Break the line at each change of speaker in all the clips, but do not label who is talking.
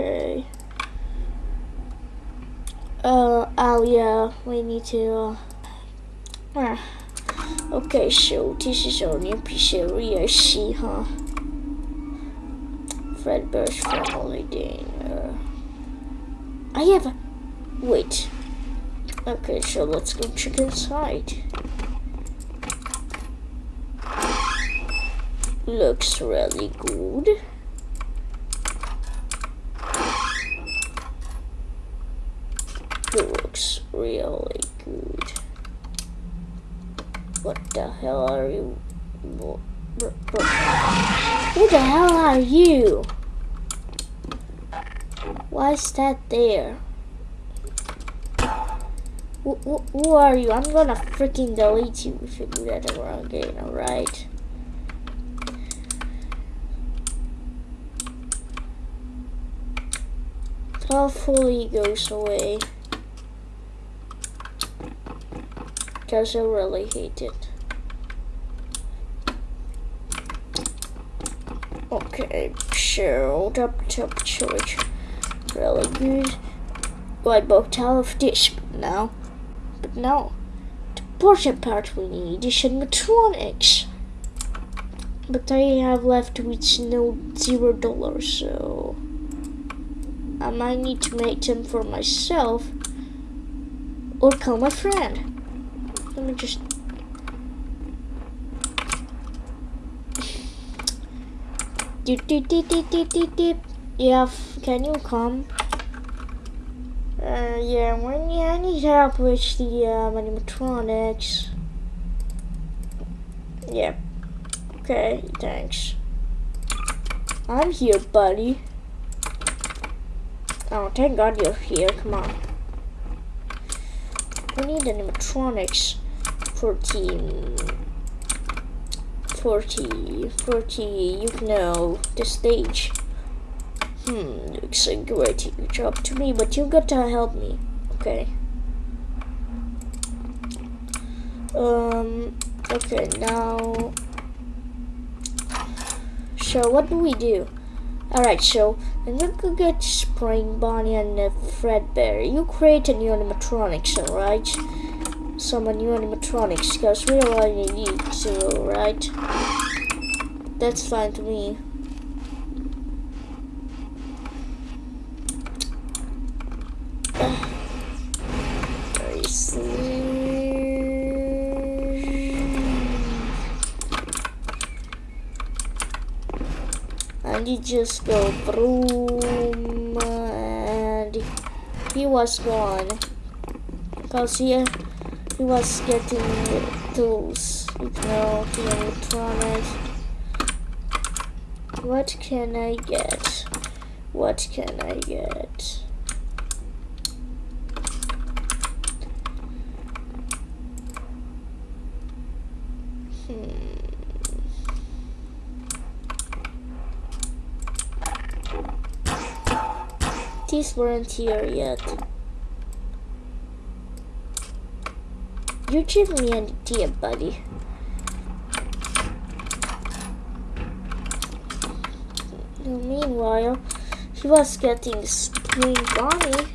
Okay. Uh, oh yeah, we need to, uh, ah. Okay, so this is our new pizzeria, huh? Fredbear's family dinner. I have a, wait. Okay, so let's go check inside. Looks really good. Looks really good. What the hell are you? Who the hell are you? Why is that there? Who, who, who are you? I'm gonna freaking delete you if you do that ever again, alright? Hopefully goes away. Because I really hate it. Okay, so top top choice. Really good. Well, I bought all of this now. But now, the important part we need is animatronics. But I have left with no zero dollars, so I might need to make them for myself or call my friend. Let me just dip, dip, dip, dip, dip, dip. Yeah, can you come? Uh, yeah, when yeah, I need help with the um, animatronics. Yeah. Okay, thanks. I'm here, buddy. Oh, thank God you're here. Come on. We need animatronics for team 40, 40, you know, the stage. Hmm, looks like great job to me, but you gotta help me, okay? Um, okay, now, so what do we do? Alright, so I'm gonna go get Spring Bonnie and uh, Fredbear. You create a new animatronics, alright? Some new animatronics, because we already need to, right? That's fine to me. and he just go boom and he was gone because he, he was getting tools you know the electronics. What can I get? What can I get? Hmm. These weren't here yet. You give me an idea, buddy. Meanwhile, he was getting Spring Bonnie.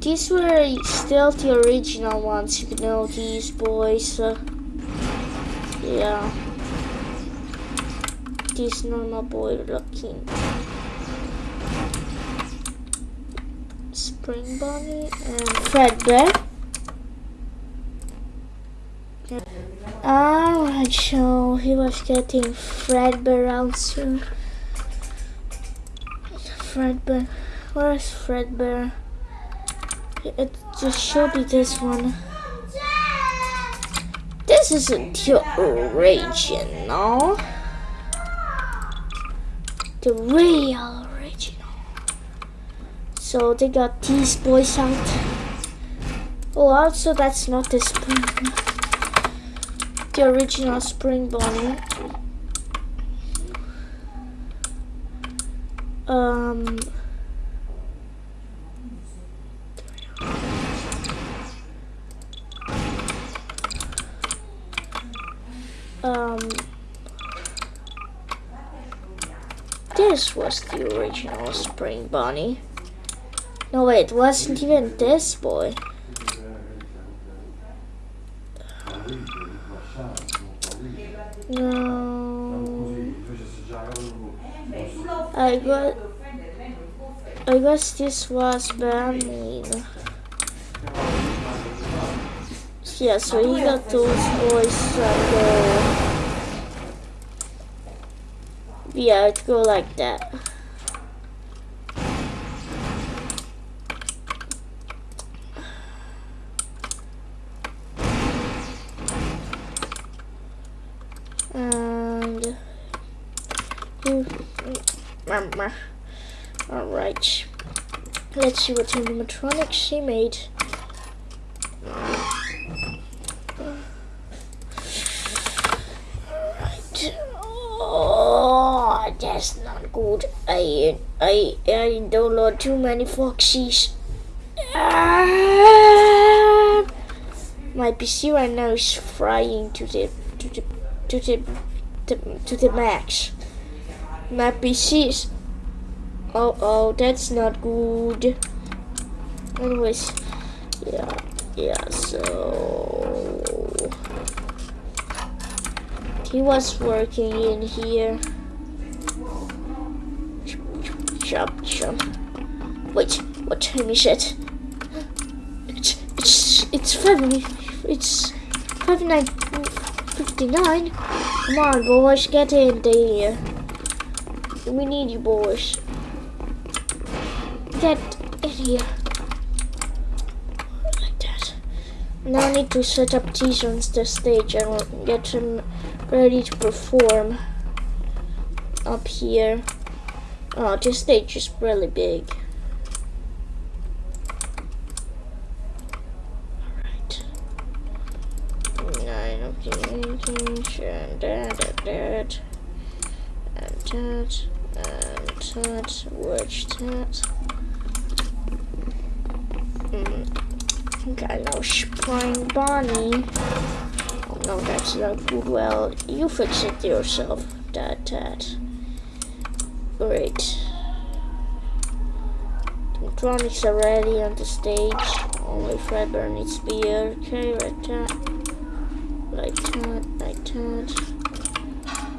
These were still the original ones, you know, these boys. Uh, yeah. This normal boy looking. Spring Bonnie and Fredbear. Alright, so he was getting Fredbear out soon. Fredbear. Where's Fredbear? It just should be this one. This isn't your original. The real. So they got these boys out. Oh, also that's not the spring. The original spring Bonnie. Um. Um. this was the original Spring Bunny. No, wait, it wasn't even this boy. No. I got. I guess this was Benjamin. Yeah, so he got those boys and uh, yeah, it go like that. And you, all right. Let's see what animatronics she made. Oh, that's not good. I I I download too many foxies. Ah! My PC right now is frying to the to the to the to, to the max. My PC is oh oh that's not good. Anyways, yeah yeah so he was working in here. Chop, chop. Wait, what time is it? It's it's it's five. It's five nine fifty nine. Come on, boys, get in there. We need you, boys. Get in here. Like that. Now I need to set up these on the stage and get them ready to perform up here. Oh, this stage is really big. Alright. Nine, okay, and that, and that, and that, and that, which that. Mm. Got no spring Bonnie. Oh no, that's not good. Well, you fix it yourself. That, that. Great. Electronics are ready on the stage. Only Fredbear needs to be. Okay, like that. Like that, like that.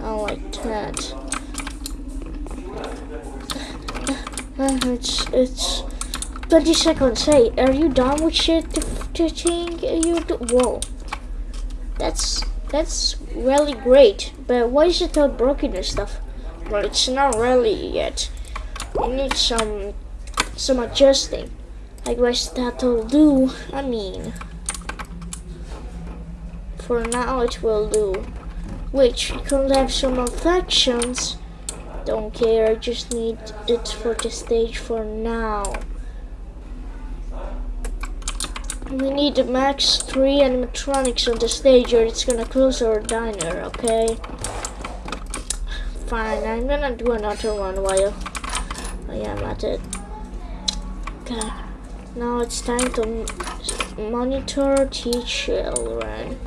Oh, like that. It's, it's 20 seconds. Hey, are you done with shit? The, the thing uh, you do? Whoa. That's that's really great. But why is it all broken and stuff? Well, it's not really yet. We need some some adjusting. I guess that'll do. I mean, for now it will do. Which could have some affections. Don't care. I just need it for the stage for now. We need max three animatronics on the stage or it's gonna close our diner, okay? Fine, I'm gonna do another one while I am at it. Okay, now it's time to monitor teach children.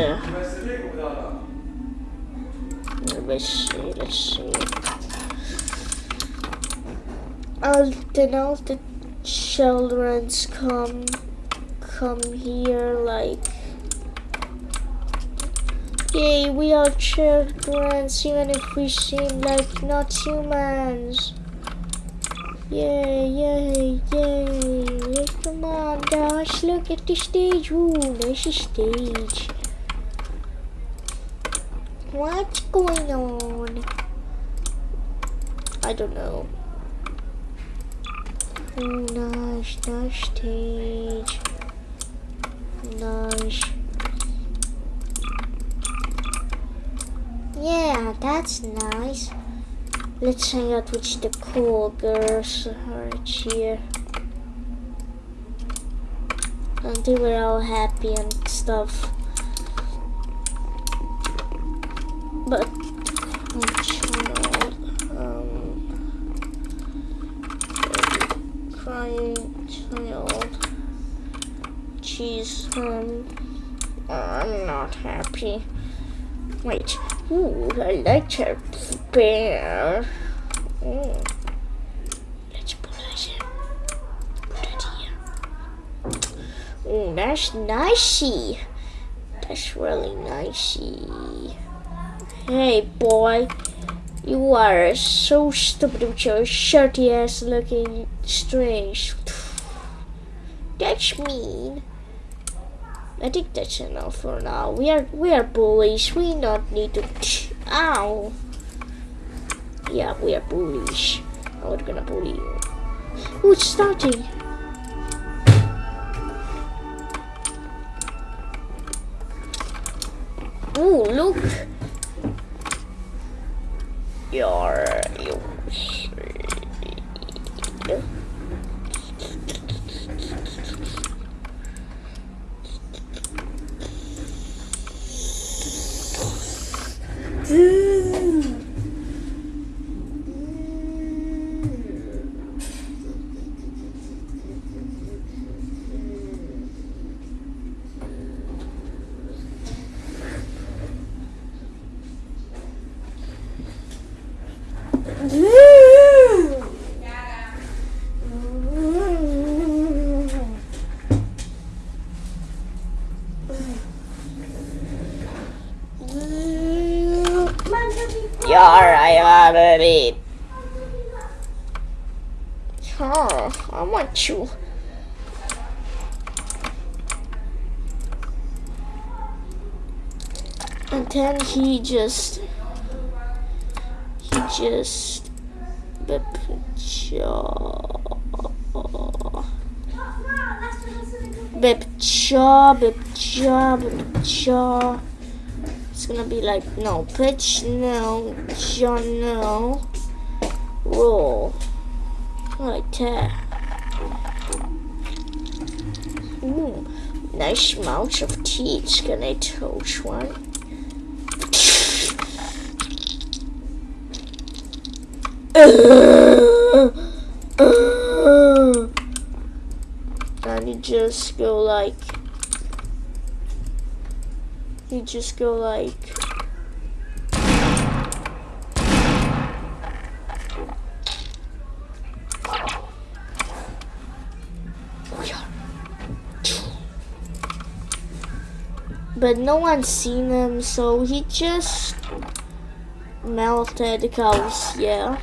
Yeah let's see, let's see. Uh, then all the children's come, come here like, yay, we are children, even if we seem like not humans. Yay, yay, yay. Come on, Dash, look at the stage. Ooh, nice stage. What's going on? I don't know. Nice, nice stage. Nice. Yeah, that's nice. Let's hang out with the cool girls right here. Until we're all happy and stuff. But child, um, crying she's um I'm not happy. Wait. Ooh, I like her bear. Mm. Let's put it here. Ooh, that's nicey. That's really nicey. Hey, boy. You are so stupid with your shirty ass looking strange. That's mean. I think that's enough for now. We are we are bullies. We not need to. Ow. Yeah, we are bullies. Now we're gonna bully you. Oh, it's starting. Oh, look. You're you. Yar, I gotta eat. Huh, And then he just, he just, bip jaw, bip jaw, bip jaw, jaw. It's gonna be like no pitch, no jaw, no roll, like that. Ooh, nice amount of teeth. Can I touch one? and you just go like you just go like but no one's seen him so he just melted cows yeah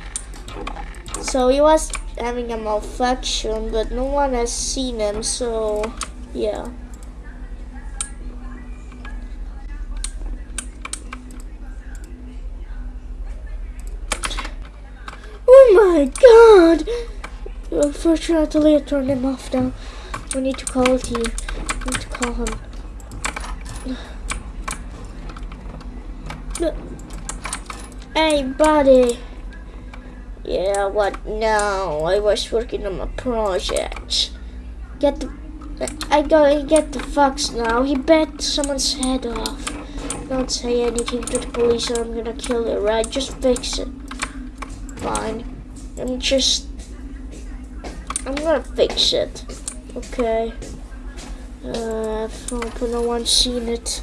so he was having a malfunction, but no one has seen him, so yeah. Oh my god! Unfortunately, I turned him off now. We need to call team. We need to call him. Hey, buddy. Yeah, what now? I was working on my project. Get the... I gotta get the fox now. He bit someone's head off. Don't say anything to the police or I'm gonna kill you, right? Just fix it. Fine. I'm just... I'm gonna fix it. Okay. Uh, I hope no one's seen it.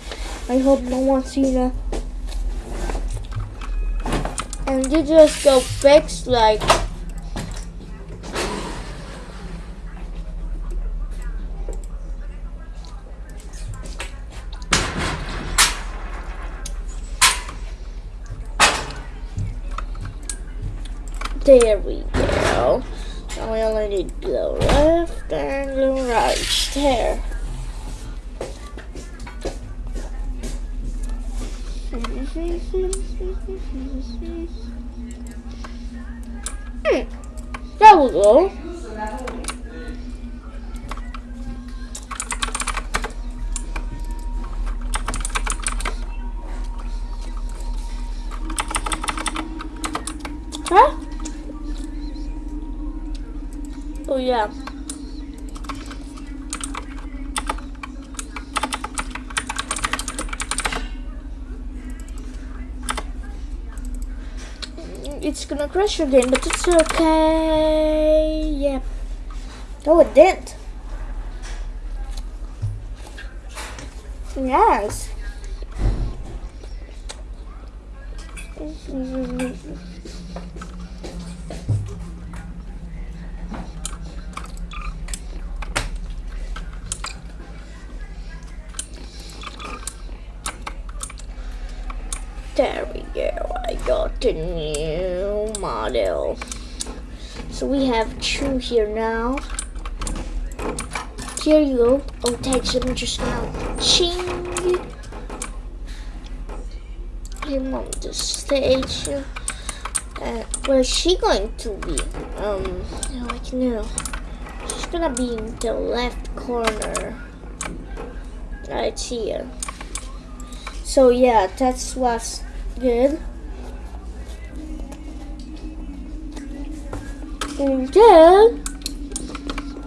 I hope no one's seen it and you just go fix like Oh yeah. it's gonna crash again, but it's okay. Yeah. Oh, it didn't. Yes. Have two here now. Here you go. Oh, thanks. I'm just gonna ching him on the stage. Uh, where is she going to be? Um, like no. She's gonna be in the left corner. Right here. So yeah, that's what's good. And then,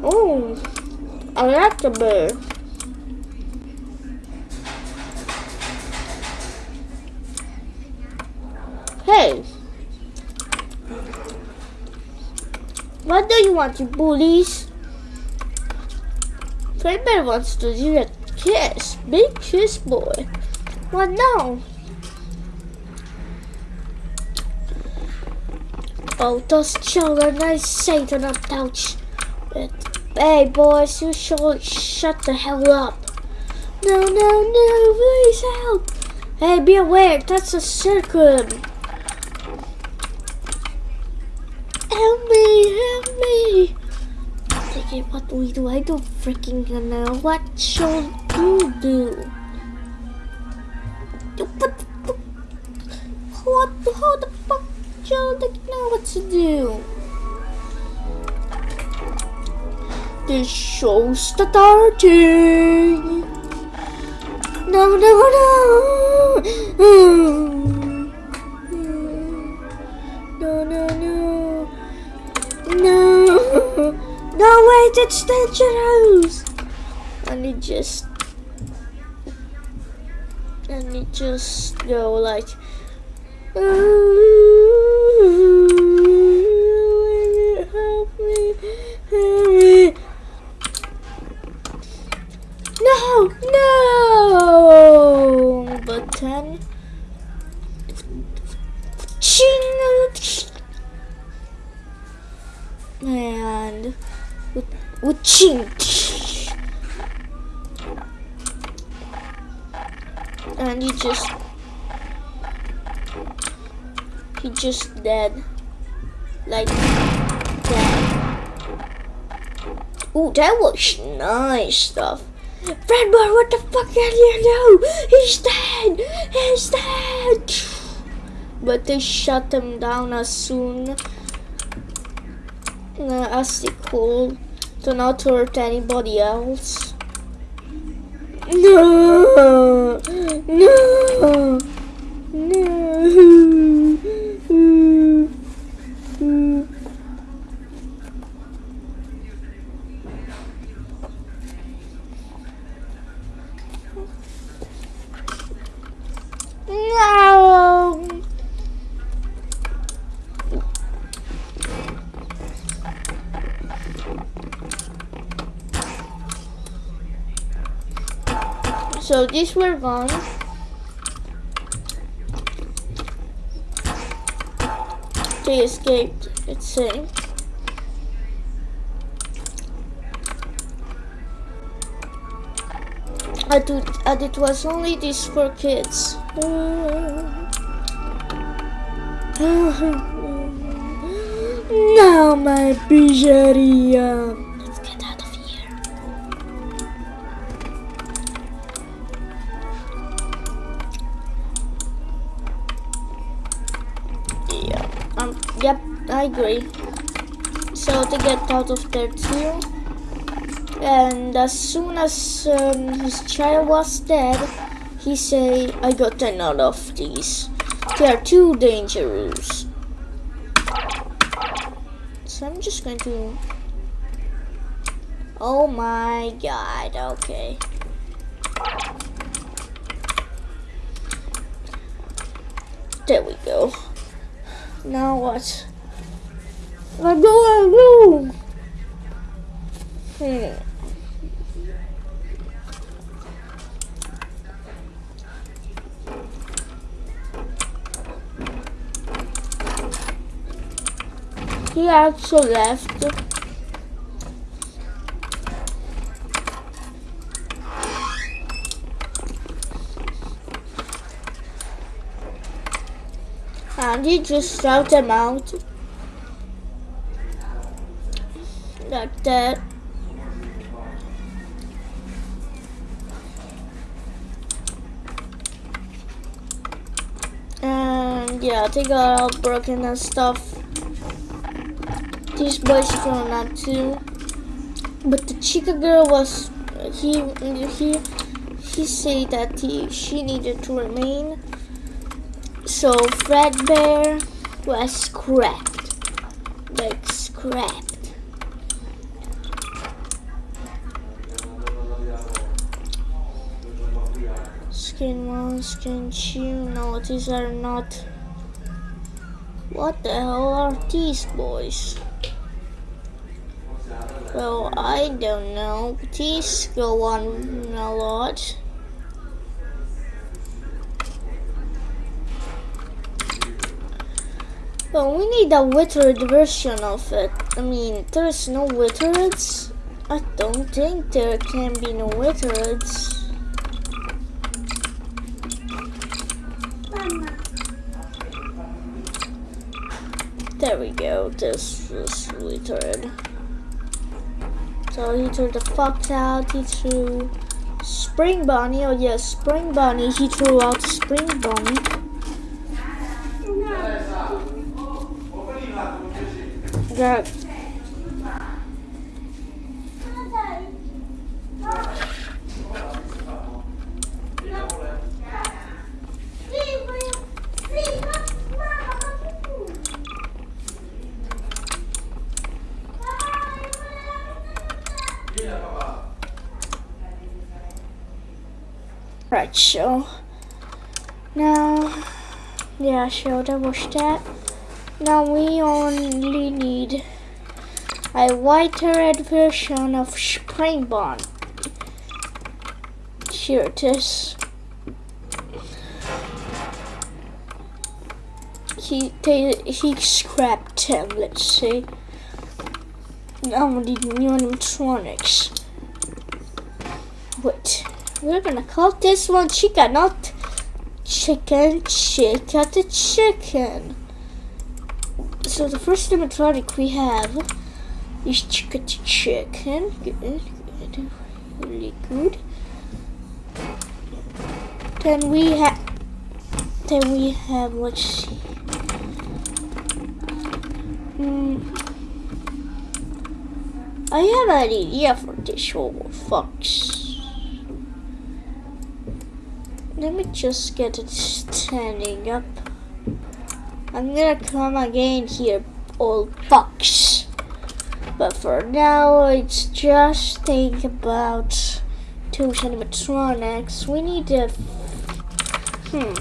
oh, I like the bird. Hey, what do you want, you bullies? Fredbear wants to do a kiss, big kiss boy. What now? Oh, those children, I say to not touch. Hey, boys, you should shut the hell up. No, no, no, please help. Hey, be aware, that's a circle. Help me, help me. Okay, what do we do? I don't freaking know. What should you do? What to do? The show's starting. No, no, no. No, no, no. No. No, wait, it's dangerous. And it just. And it just go like. Me. No, no. But then. Ching. And. And he just. He just dead. Like. Ooh, that was nice stuff. Fredbear, what the fuck did you do? He's dead! He's dead! But they shut him down as soon uh, as they could to not hurt anybody else. No! No! No! No! So these were gone. They escaped, it's saying. I and it was only this for kids. Now my pizzeria. Agree. So to get out of there too. And as soon as um, his child was dead, he say, "I got enough of these. They are too dangerous." So I'm just going to. Oh my god, okay. There we go. Now what? I don't want to move. He actually left. And he just shouted him out. Like that. And yeah, they got all broken and stuff. These boys from that too. But the Chica girl was he he he said that he she needed to remain. So Fredbear was scrapped. Like scrapped. Skin one, skin two. No, these are not. What the hell are these boys? Well, I don't know. These go on a lot. But we need a withered version of it. I mean, there's no withereds. I don't think there can be no withereds. There we go. This is withered. So he threw the fox out. He threw Spring Bunny. Oh yes, Spring Bunny. He threw out Spring Bunny. That Right, so now, yeah, so that that. Now we only need a white red version of Spring Bond. Here it is. He they, he scrapped him. Let's see. Now we need new animatronics. Wait. We're gonna call this one Chica, not chicken, chica the chicken. So the first animatronic we have is Chica the chicken. Good, good, really good. Then we have, then we have, let's see. Hmm. I have an idea for this whole fox. Let me just get it standing up. I'm gonna come again here, old fox. But for now, it's just think about two animatronics. We need to. Hmm.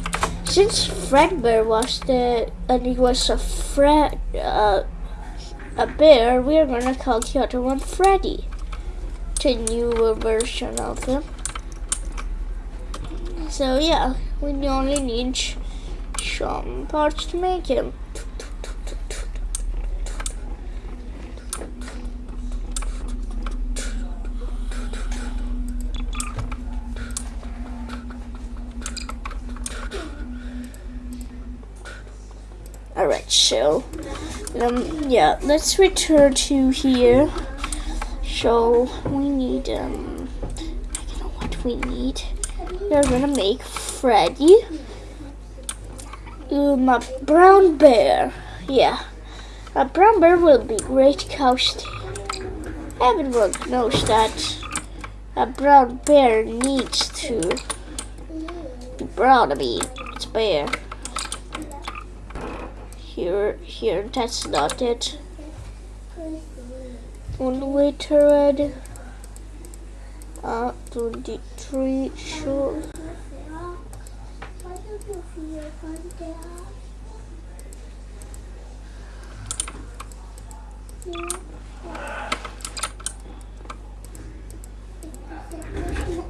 Since Fredbear was the and he was a Fred uh, a bear, we're gonna call the other one Freddy. The newer version of him. So yeah, we only need some parts to make him. Alright, so, um, yeah, let's return to here. So, we need, um, I don't know what we need. We're gonna make Freddy. Um, a brown bear. Yeah. A brown bear will be great costume. Everyone knows that a brown bear needs to be brown. I mean, it's bear. Here, here, that's not it. One way to red. Uh, 23, sure.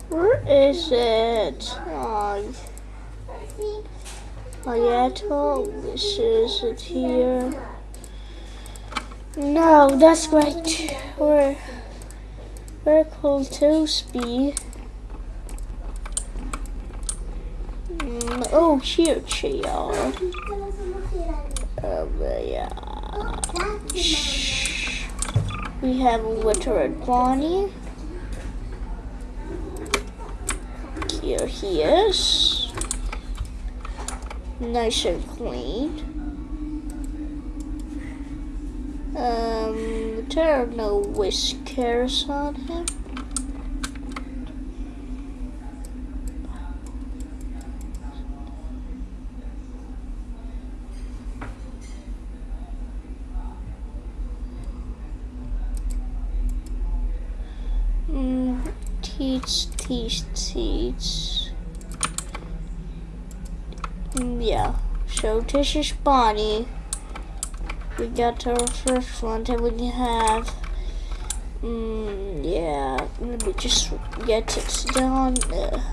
Where is it? Oh, yeah, this is it here. No, that's right. We're very cool to speed. Mm, oh, are. Um, yeah. Shh. We have a winter Bonnie. Here he is. Nice and clean. Um, there are no whiskers on him. Mm, teach, teach, teach. Yeah, so is Bonnie. We got our first one, then we have, mm, yeah, let me just get it there.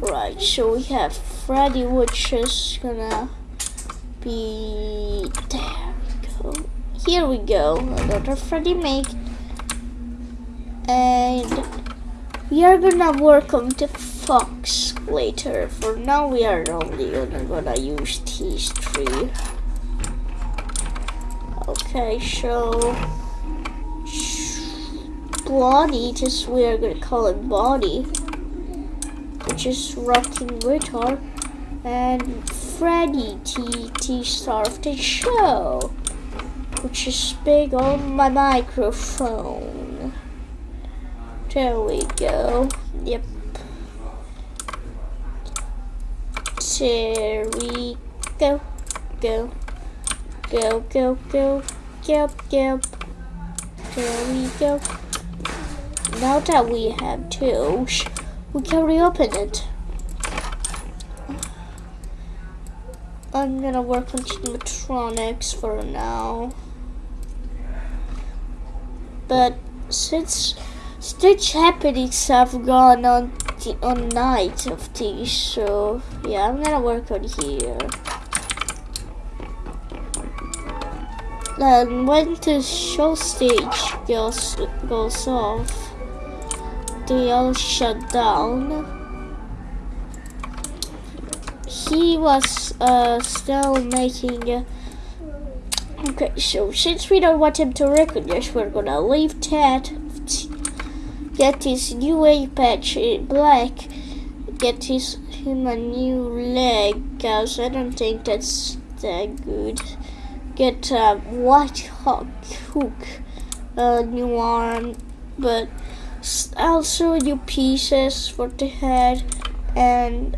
Right, so we have Freddy, which is gonna be, there we go. Here we go, another Freddy make. And we are gonna work on the fox later. For now, we are only gonna use these three. Okay, so Blondie, just we are gonna call it Body, which is rocking guitar, and Freddy T T star of the show, which is big on my microphone. There we go. Yep. There we go. Go. Go, go, go. Go, go. There we go. Now that we have two, we can reopen it. I'm gonna work on animatronics for now. But since Stitch happenings have gone on on night of these, so yeah, I'm gonna work on here. Then when the show stage goes goes off, they all shut down. He was uh, still making. Uh, okay, so since we don't want him to recognize, we're gonna leave that get his new eye patch in black, get his him a new leg, cause I don't think that's that good. Get a white hawk hook, a new arm, but also new pieces for the head and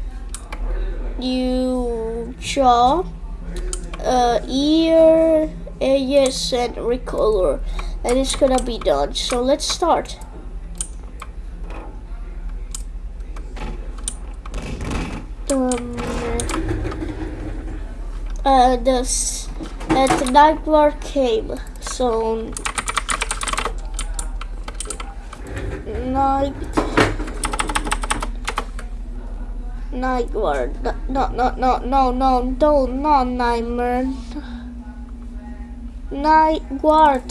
new jaw, uh, ear, yes, and recolor, and it's gonna be done. So let's start. Um, uh, this the Nightmare came, so night Nightmare, no, no, no, no, no, no, not Nightmare. Night guard,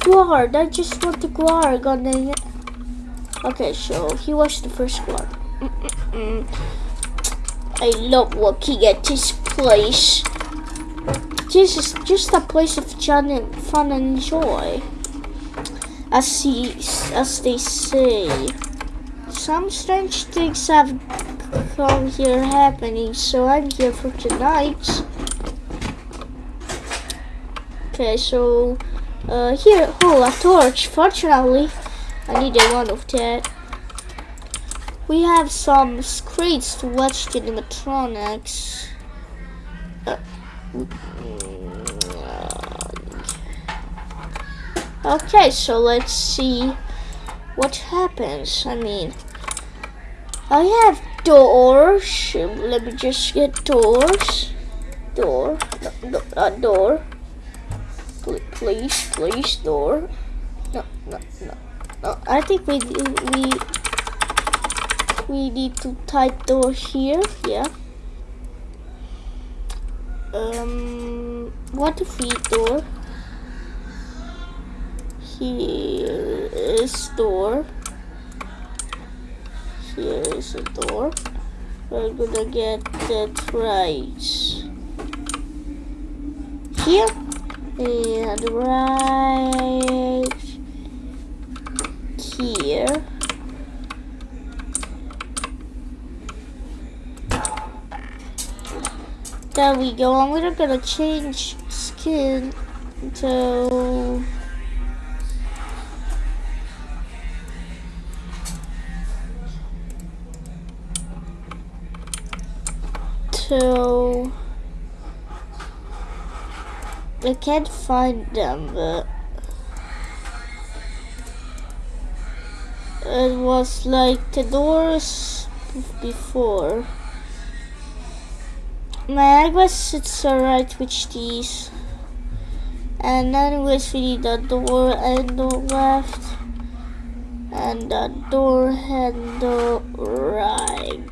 guard. I just want the guard. God Okay, so he was the first guard. Mm -mm -mm. I love working at this place. This is just a place of fun and, fun and joy. As, he, as they say. Some strange things have come here happening, so I'm here for tonight. Okay, so uh, here, oh, a torch. Fortunately, I needed one of that. We have some screens to watch the animatronics. Uh, okay, so let's see what happens. I mean, I have doors. Let me just get doors. Door. No, no, uh, door. Please, please, door. No, no, no, no. I think we we we need to type door here yeah um what if we door? Here is door. Here is a door. We're gonna get that right here and right here. There we go. I'm gonna gonna change skin to to I can't find them but it was like the doors before my guess it's alright with these. And then see the door handle left. And the door handle right.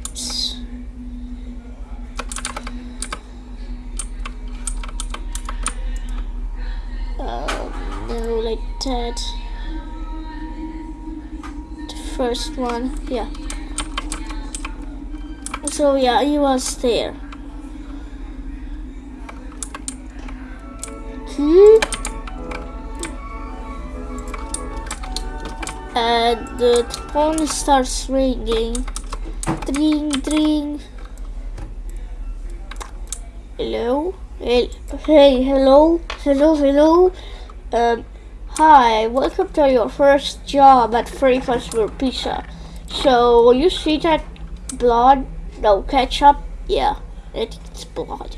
Um, no like that. The first one yeah. So yeah he was there And the phone starts ringing. Dring, dring. Hello? Hey, hello? Hello, hello? Um, hi, welcome to your first job at Freddy Fazbear Pizza. So, you see that blood? No, ketchup? Yeah, I think it's blood.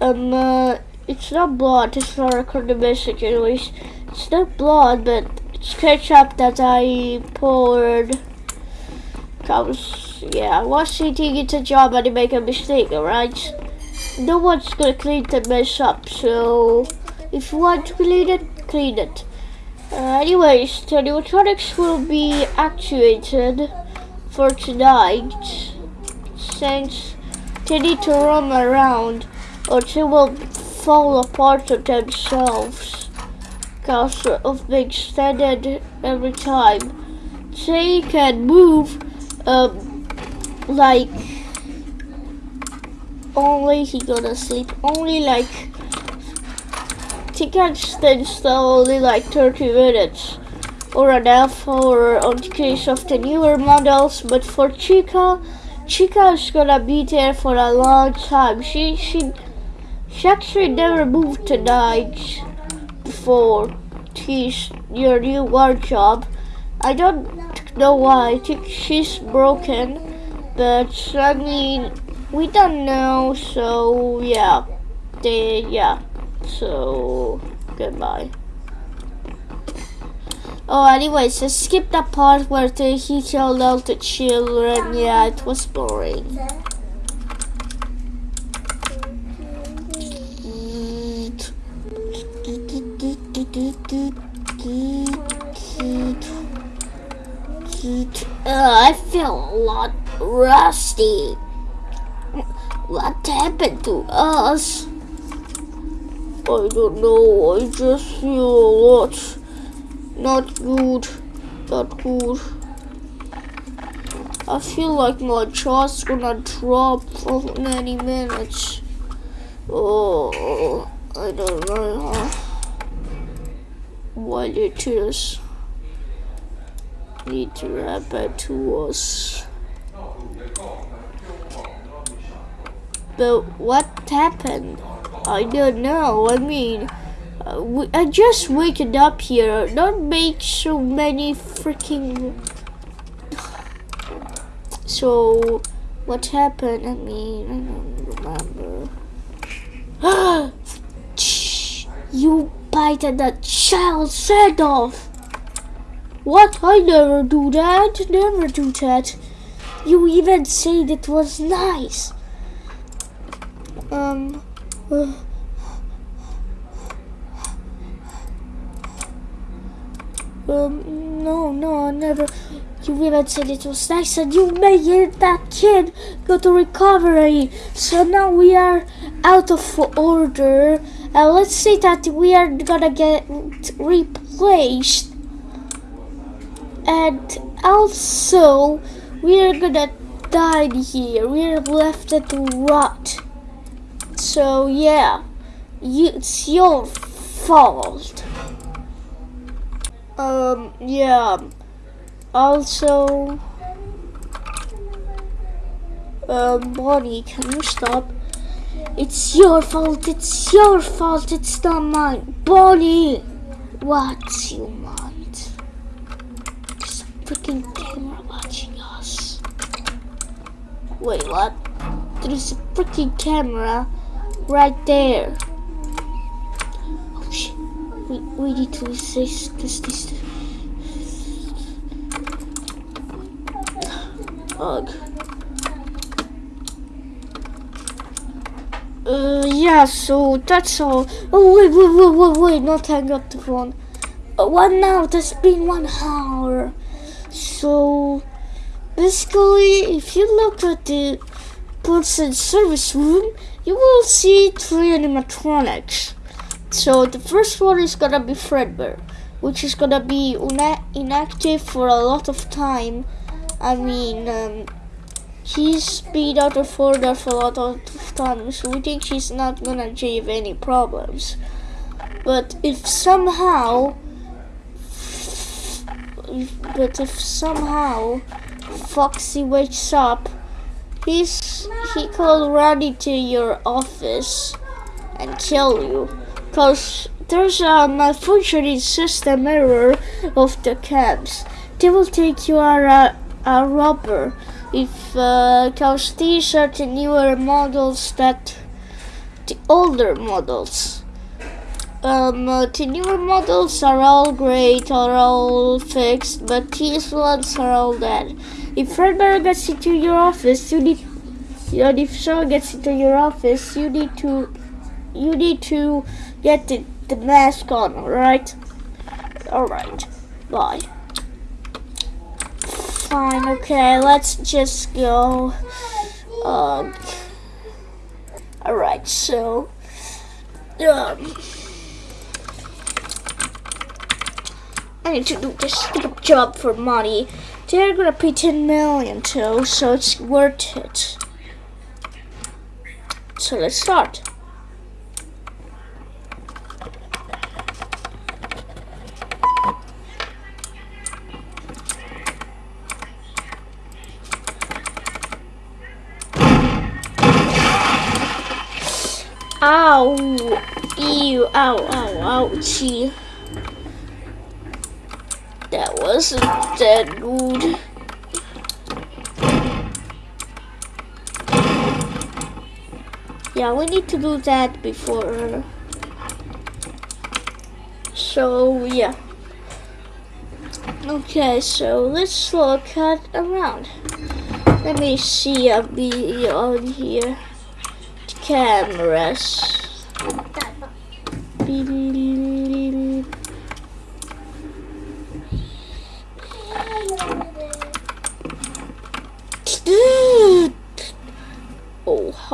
Um, uh, it's not blood, it's not record the message anyways. It's not blood, but ketchup that I poured. Cause, yeah, was thinking it's a job and I make a mistake, alright? No one's gonna clean the mess up, so if you want to clean it, clean it. Uh, anyways, the animatronics will be actuated for tonight since they need to roam around or they will fall apart of themselves because of being extended every time. They can move um, like only he gonna sleep. Only like he can stand still only like 30 minutes or an hour on the case of the newer models. But for Chica Chica is gonna be there for a long time. She she she actually never moved to night before she's your new wardrobe. I don't know why. I think she's broken, but I mean, we don't know. So yeah, they yeah. So goodbye. Oh, anyways, I skipped that part where he killed all the children. Yeah, it was boring. I feel a lot rusty. What happened to us? I don't know. I just feel a lot not good. Not good. I feel like my jaw's gonna drop for any minutes. Oh, I don't know to happen to us. But what happened? I don't know. I mean, uh, I just waking up here. Don't make so many freaking. So, what happened? I mean, I don't remember. you bited that child's head off. What? I never do that. Never do that. You even said it was nice. Um. Uh, um, no, no, I never. You even said it was nice, and you made that kid go to recovery. So now we are out of order, Uh, let's say that we are gonna get replaced, and also we are gonna die here. We are left at rot. So yeah, you, it's your fault. Um, yeah. Also, um, Bonnie, can you stop? It's your fault, it's your fault, it's not mine. Bonnie! What you want? There's a freaking camera watching us. Wait, what? There's a freaking camera right there. Oh shit. We, we need to resist this, this, this. Ugh. Uh, yeah, so that's all. Oh, wait, wait, wait, wait, wait, not hang up the phone. Uh, one hour, that's been one hour. So, basically, if you look at the person service room, you will see three animatronics. So, the first one is gonna be Fredbear, which is gonna be inactive for a lot of time. I mean, um, She's been out of order for a lot of times, so we think she's not gonna give any problems. But if somehow, but if somehow Foxy wakes up, he's he could run into your office and kill you, cause there's a malfunctioning system error of the cabs. They will think you are a, a robber if uh, are the newer models that the older models um, uh, the newer models are all great are all fixed but these ones are all dead if Fredbear gets into your office you need and if someone gets into your office you need to you need to get the, the mask on alright? Alright bye fine. Okay, let's just go. Um, Alright, so. Um, I need to do this stupid job for money. They're gonna pay 10 million too, so it's worth it. So let's start. Ow! Ew! Ow! Ow! Ouchie! That wasn't that good. Yeah, we need to do that before. So, yeah. Okay, so let's look at around. Let me see, I'll be on here cameras.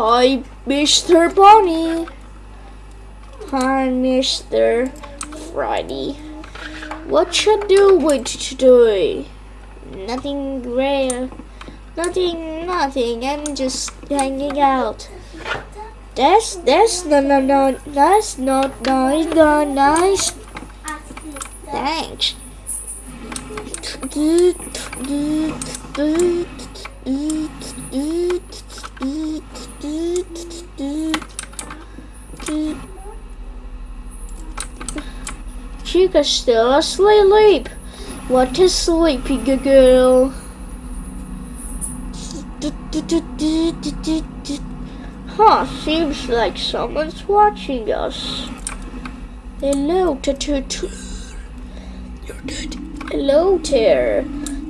Hi, Mr. Bunny. Hi, Mr. Friday. What you doing today? Nothing rare. Nothing, nothing. I'm just hanging out. That's that's no no no that's not nice no nice. Thanks. Chica still asleep. What is sleepy girl? Huh, seems like someone's watching us. Hello, Tattoo. You're dead. Hello there,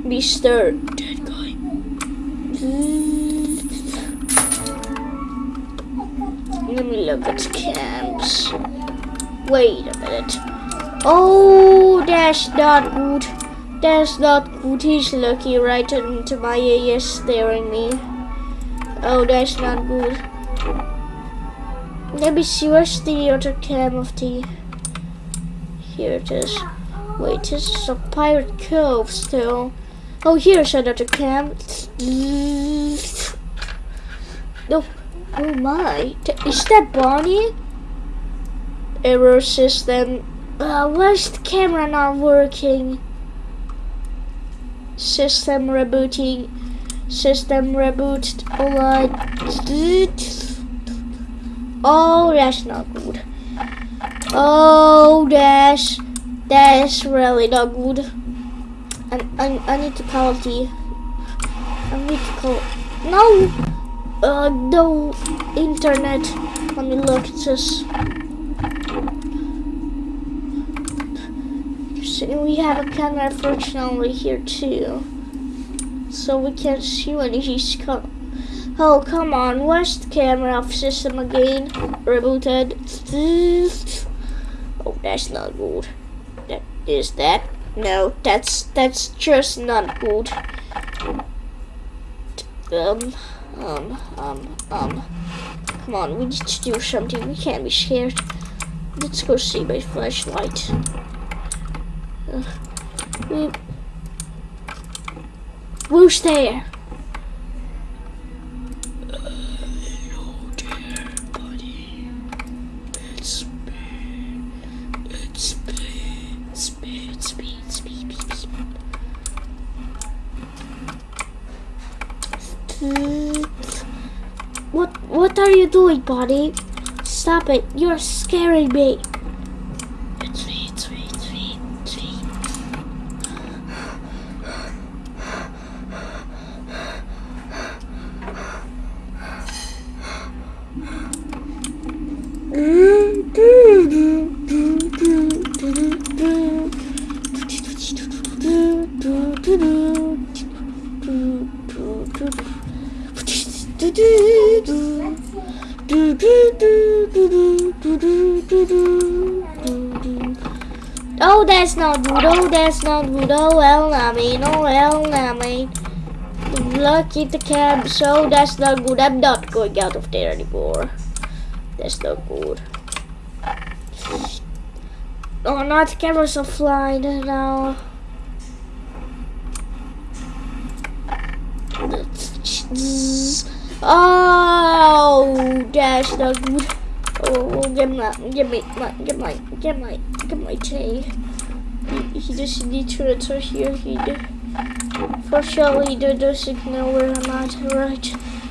Mr. Dead Guy. Let me look at camps. Wait a minute. Oh, that's not good. That's not good. He's looking right into my ears, staring me. Oh, that's not good. Let me see where's the other cam of the. Here it is. Wait, this is a pirate cove still. Oh, here's another cam. No. Oh my. Is that Bonnie? Error system. Uh, the camera not working? System rebooting. System reboot. Alright. Oh, that's not good. Oh, that's that's really not good. I, I, I need to call the. I need to call. No! Uh, no internet. Let me look at this. So we have a camera fortunately here too. So we can't see when he's coming. Oh, come on. Where's the camera off system again? Rebooted. Oh, that's not good. That is that? No, that's that's just not good. Um, um, um, um. Come on, we need to do something. We can't be scared. Let's go see my flashlight. Who's there? What what are you doing, buddy? Stop it. You're scaring me. It's me, it's me, it's me, it's me. Oh, that's not good. Oh, that's not good. Oh, well, I mean, oh, well, I mean. At the cab. So that's not good. I'm not going out of there anymore. That's not good. Oh, not cameras are flying now. Oh, not good. Oh, get my, get my, my get my, get my, get my tea. He, he just needs to enter here. He did. For sure, he doesn't know where I'm at. Right?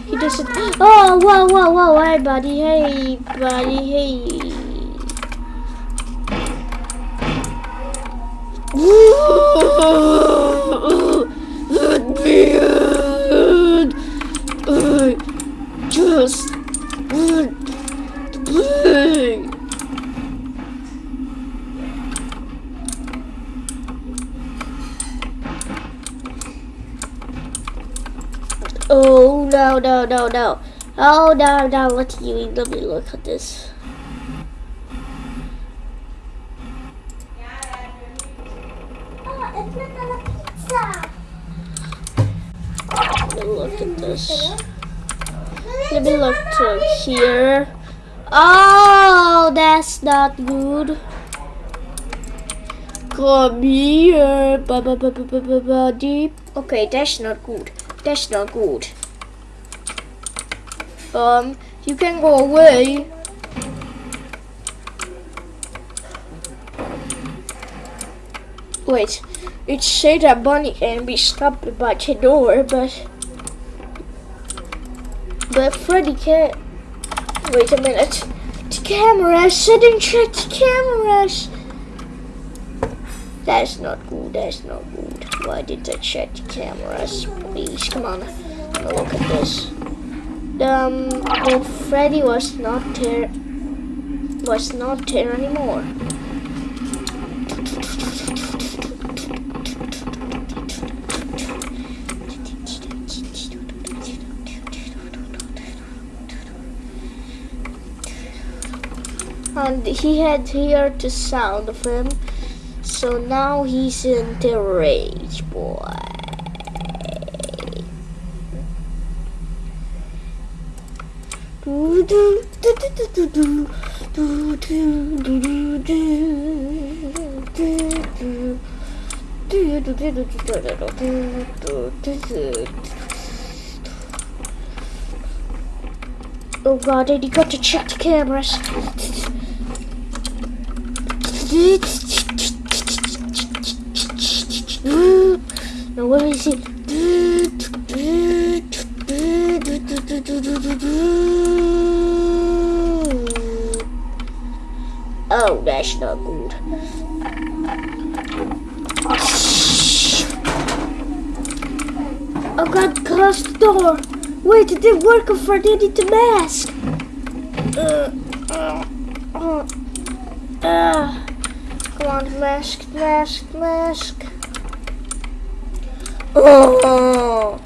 He doesn't. Oh, whoa, whoa, whoa! Hey, buddy. Hey, buddy. Hey. Just Oh no no no no! Oh no no! Let you let me look at this. Let me look at this. Let me look here. Oh, that's not good. Come here, ba ba ba ba ba ba ba deep. Okay, that's not good. That's not good. Um, you can go away. Wait, it said that Bunny can be stopped by the door, but but Freddy can't. Wait a minute. The cameras. I didn't check the cameras. That's not good. That's not good. Why did I check the cameras? Please, come on. Look at this. Um, well, Freddy was not there. Was not there anymore. And he had heard the sound of him so now he's in the rage boy. Oh god, and you got to check the cameras. Now where is it? Oh, that's not good. Oh god, close the door. Wait, it didn't work if I needed the mask. Uh, uh, uh, uh. Come on, mask, mask, mask. Oh,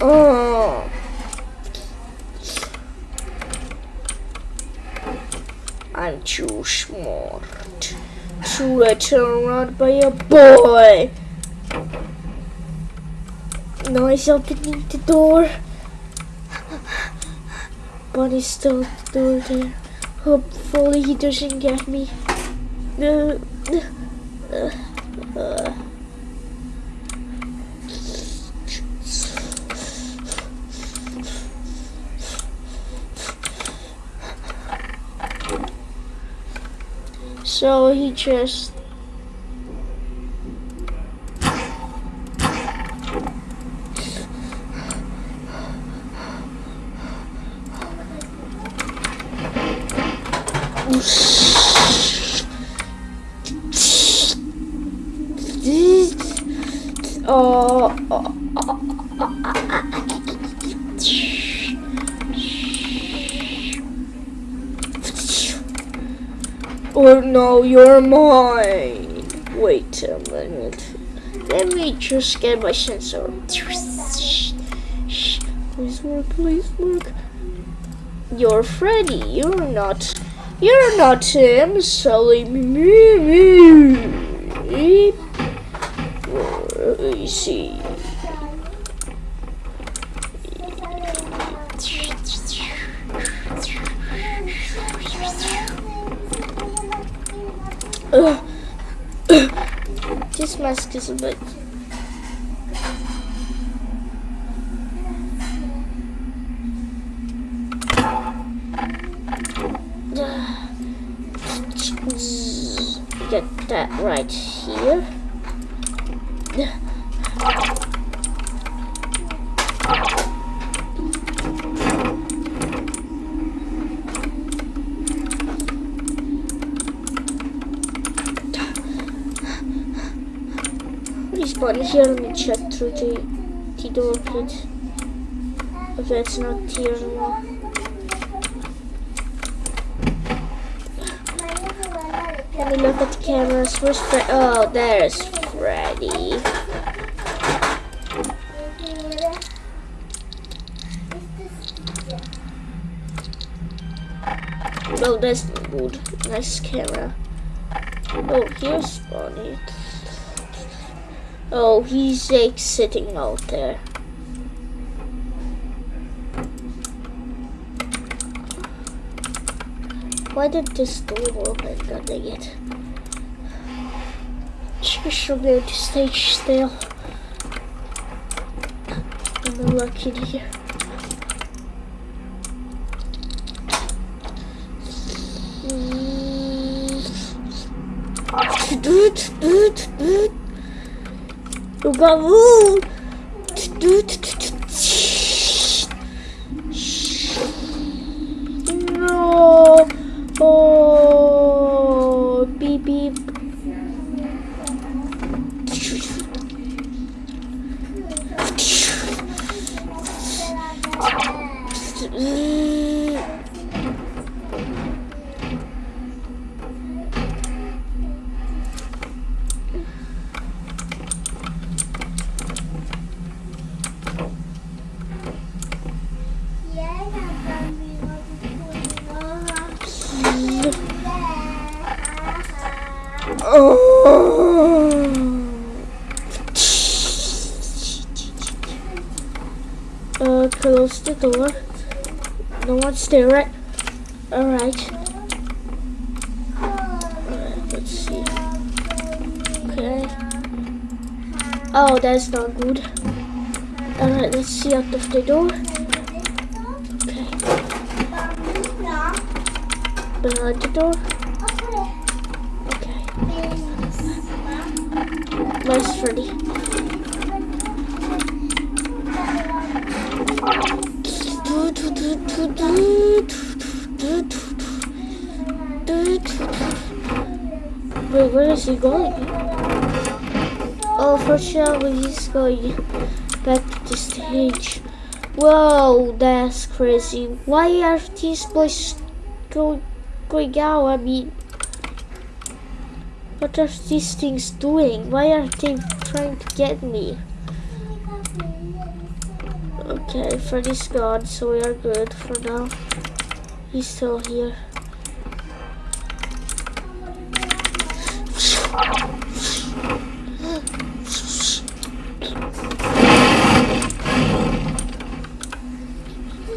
oh. I'm too smart to get turned around by a boy. Now he's opening the door. Bunny's still at the door there. Hopefully he doesn't get me. Uh. So he just no, you're mine. Wait a minute. Let me just get my sensor. Please work, please work. You're Freddy. You're not. You're not him. Silly me. Let me see. This mask is a bit. Get that right here. Respawn here, let me check through the, the door plate. Okay, it's not here anymore. Let me look at the cameras. Where's Fred? Oh, there's Freddy. Oh, that's good. Nice camera. Oh, here's Bonnie. Oh, he's like sitting out there. Why did this door open? God dang it. Be able to stay still. I'm lucky here. Doot, doot, doot. You got ooh. Doot, No. Oh, beep beep. Uh, close the door. No one's there, right? Alright. Alright, let's see. Okay. Oh, that's not good. Alright, let's see out of the door. Okay. Behind the door. Okay. Where's Freddy? Wait, where is he going? Oh, for sure he's going back to the stage. Whoa, that's crazy. Why are these boys go, going out? I mean, what are these things doing? Why are they trying to get me? Okay, Freddy's gone, so we are good for now. He's still here.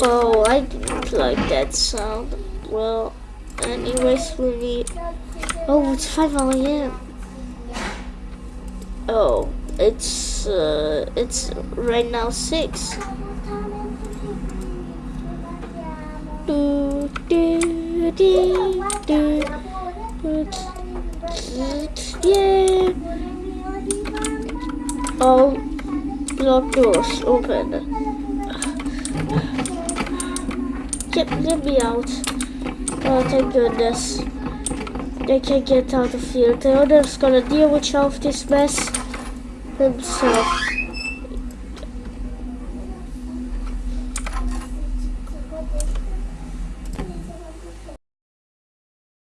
Oh, I didn't like that sound. Well, anyways, we need. Oh, it's 5 a.m. Oh, it's uh, it's right now 6. Do, do, do, do, Yeah. All block doors open. Get, let me out. Oh, thank goodness. They can get out of here. The owner's gonna deal with all of this mess himself.